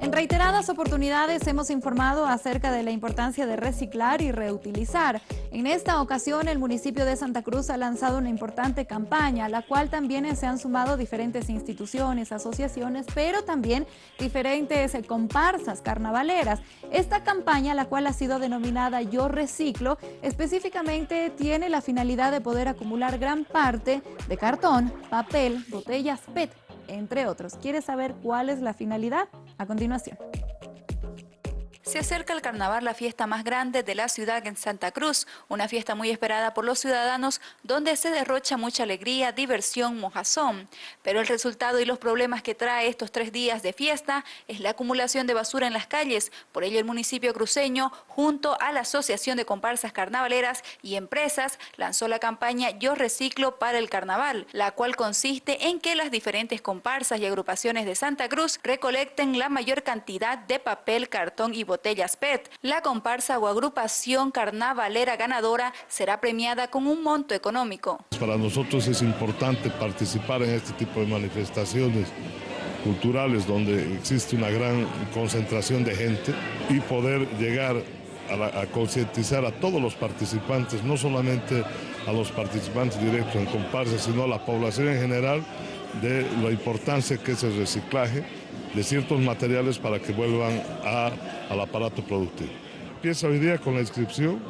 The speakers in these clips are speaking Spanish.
En reiteradas oportunidades hemos informado acerca de la importancia de reciclar y reutilizar. En esta ocasión el municipio de Santa Cruz ha lanzado una importante campaña, a la cual también se han sumado diferentes instituciones, asociaciones, pero también diferentes comparsas carnavaleras. Esta campaña, la cual ha sido denominada Yo Reciclo, específicamente tiene la finalidad de poder acumular gran parte de cartón, papel, botellas PET, entre otros. ¿Quieres saber cuál es la finalidad? A continuación. Se acerca el carnaval, la fiesta más grande de la ciudad en Santa Cruz, una fiesta muy esperada por los ciudadanos donde se derrocha mucha alegría, diversión, mojazón. Pero el resultado y los problemas que trae estos tres días de fiesta es la acumulación de basura en las calles. Por ello el municipio cruceño, junto a la Asociación de Comparsas Carnavaleras y Empresas, lanzó la campaña Yo Reciclo para el Carnaval, la cual consiste en que las diferentes comparsas y agrupaciones de Santa Cruz recolecten la mayor cantidad de papel, cartón y botellas botellas PET. La comparsa o agrupación carnavalera ganadora será premiada con un monto económico. Para nosotros es importante participar en este tipo de manifestaciones culturales donde existe una gran concentración de gente y poder llegar a, a concientizar a todos los participantes, no solamente a los participantes directos en comparsa, sino a la población en general de la importancia que es el reciclaje de ciertos materiales para que vuelvan al aparato productivo. Empieza hoy día con la inscripción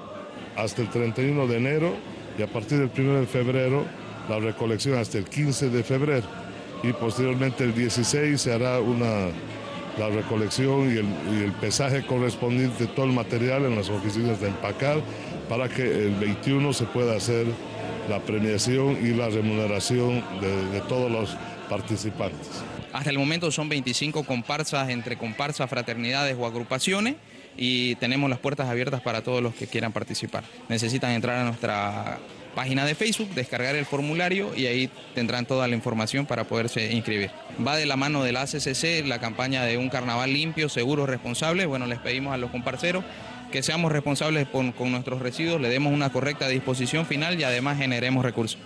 hasta el 31 de enero y a partir del 1 de febrero la recolección hasta el 15 de febrero y posteriormente el 16 se hará una, la recolección y el, y el pesaje correspondiente de todo el material en las oficinas de empacar para que el 21 se pueda hacer la premiación y la remuneración de, de todos los participantes. Hasta el momento son 25 comparsas entre comparsas, fraternidades o agrupaciones y tenemos las puertas abiertas para todos los que quieran participar. Necesitan entrar a nuestra página de Facebook, descargar el formulario y ahí tendrán toda la información para poderse inscribir. Va de la mano de la ACCC, la campaña de un carnaval limpio, seguro, responsable. Bueno, les pedimos a los comparceros que seamos responsables con nuestros residuos, le demos una correcta disposición final y además generemos recursos.